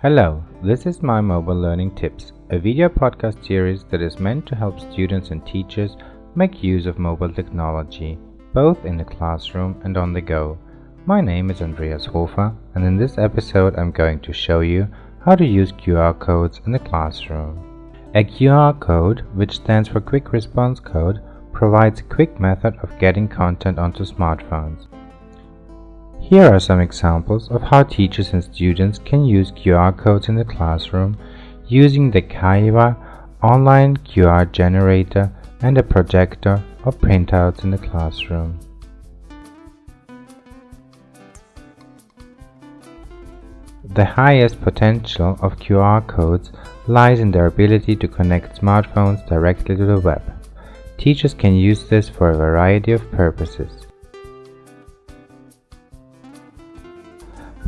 Hello, this is My Mobile Learning Tips, a video podcast series that is meant to help students and teachers make use of mobile technology, both in the classroom and on the go. My name is Andreas Hofer, and in this episode I'm going to show you how to use QR codes in the classroom. A QR code, which stands for Quick Response Code, provides a quick method of getting content onto smartphones. Here are some examples of how teachers and students can use QR codes in the classroom using the Kaywa online QR generator and a projector or printouts in the classroom. The highest potential of QR codes lies in their ability to connect smartphones directly to the web. Teachers can use this for a variety of purposes.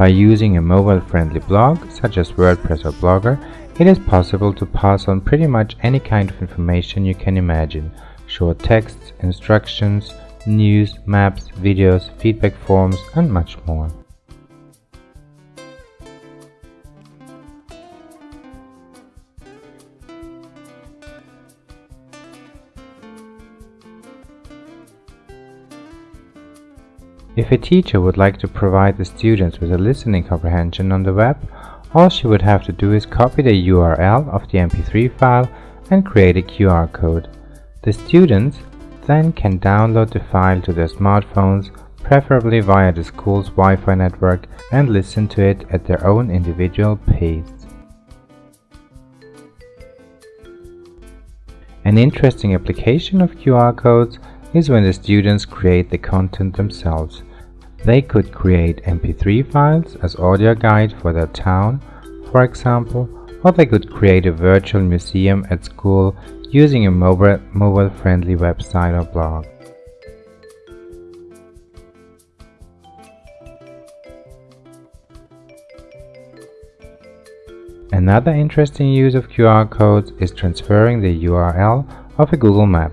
By using a mobile-friendly blog, such as WordPress or Blogger, it is possible to pass on pretty much any kind of information you can imagine. Short texts, instructions, news, maps, videos, feedback forms and much more. If a teacher would like to provide the students with a listening comprehension on the web, all she would have to do is copy the URL of the MP3 file and create a QR code. The students then can download the file to their smartphones, preferably via the school's Wi-Fi network, and listen to it at their own individual pace. An interesting application of QR codes is when the students create the content themselves. They could create MP3 files as audio guide for their town, for example, or they could create a virtual museum at school using a mobile-friendly website or blog. Another interesting use of QR codes is transferring the URL of a Google map.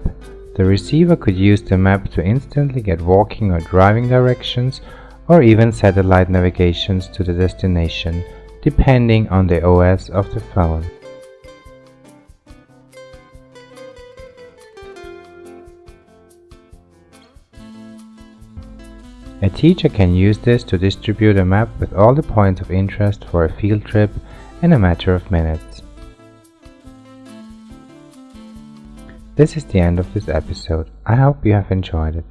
The receiver could use the map to instantly get walking or driving directions or even satellite navigations to the destination, depending on the OS of the phone. A teacher can use this to distribute a map with all the points of interest for a field trip in a matter of minutes. This is the end of this episode. I hope you have enjoyed it.